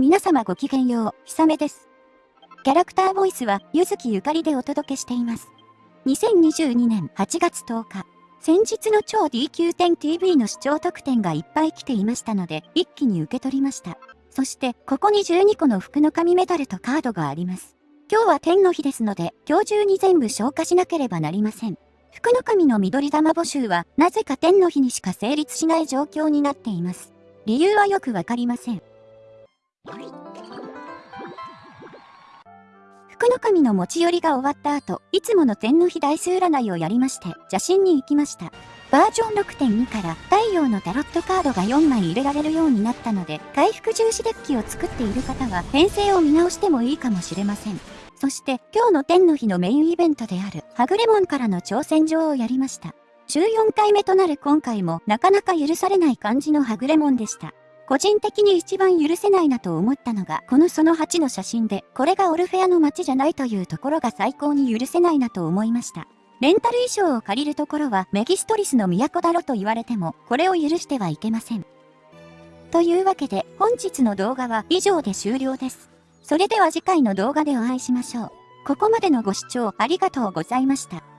皆様ごきげんよう、ひさめです。キャラクターボイスは、ゆずきゆかりでお届けしています。2022年8月10日、先日の超 DQ10TV の視聴特典がいっぱい来ていましたので、一気に受け取りました。そして、ここに12個の服の紙メダルとカードがあります。今日は天の日ですので、今日中に全部消化しなければなりません。福の神の緑玉募集は、なぜか天の日にしか成立しない状況になっています。理由はよくわかりません。福の神の持ち寄りが終わった後、いつもの天の日大数占いをやりまして、邪神に行きました。バージョン6.2から太陽のタロットカードが4枚入れられるようになったので、回復重視デッキを作っている方は編成を見直してもいいかもしれません。そして今日の天の日のメインイベントであるはぐれ門からの挑戦状をやりました。14回目となる今回もなかなか許されない感じのはぐれ門でした。個人的に一番許せないなと思ったのが、このその8の写真で、これがオルフェアの街じゃないというところが最高に許せないなと思いました。レンタル衣装を借りるところはメギストリスの都だろと言われても、これを許してはいけません。というわけで、本日の動画は以上で終了です。それでは次回の動画でお会いしましょう。ここまでのご視聴ありがとうございました。